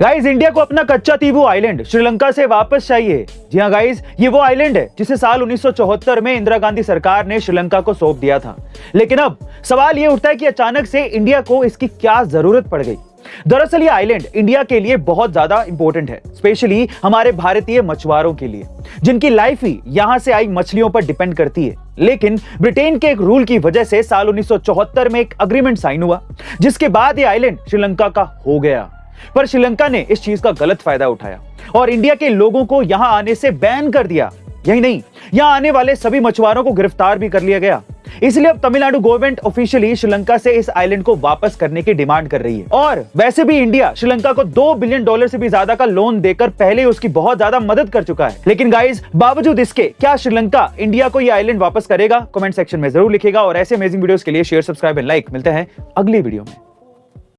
Guys India को अपना कच्चा तीबू आइलैंड श्रीलंका से वापस चाहिए। जी हाँ गाइस ये वो आइलैंड है, जिसे साल 1974 में इंदिरा गांधी सरकार ने श्रीलंका को सौंप दिया था। लेकिन अब, सवाल ये उठता है कि अचानक से इंडिया को इसकी क्या ज़रूरत पड़ गई? दरअसल ये आइलैंड इंडिया के लिए बहुत ज़्यादा इंपॉर्टेंट है स्पेशली हमारे भारतीय मछुआरों के लिए, जिनकी लाइफ ही यहाँ से आई मछलियों पर डिपेंड करती है। लेकिन ब्रिटेन के एक रूल की वजह से साल 1974 में एक अग्रीमेंट साइन हुआ, जिसके बाद ये आइलैंड श्रीलंका का हो गया। पर श्रीलंका ने इस चीज़ का गलत फ़ायदा उठाया और इंडिया के लोगों को यहाँ आने से बैन कर दिया। यही नहीं, यहाँ आने वाले सभी मछुआरों को गिरफ़्तार भी कर लिया गया। इसलिए अब तमिलनाडु गवर्नमेंट ऑफिशियली श्रीलंका से इस आइलैंड को वापस करने की डिमांड कर रही है। और वैसे भी इंडिया श्रीलंका को दो बिलियन डॉलर से भी ज़्यादा का लोन देकर पहले उसकी बहुत ज़्यादा मदद कर चुका है। लेकिन गाइज़ बावजूद इसके, क्या श्रीलंका इंडिया को यह आइलैंड वापस करेगा? कमेंट सेक्शन में ज़रूर लिखेगा और ऐसे अमेजिंग वीडियोस के लिए शेयर सब्सक्राइब एंड लाइक मिलते हैं अगली वीडियो में।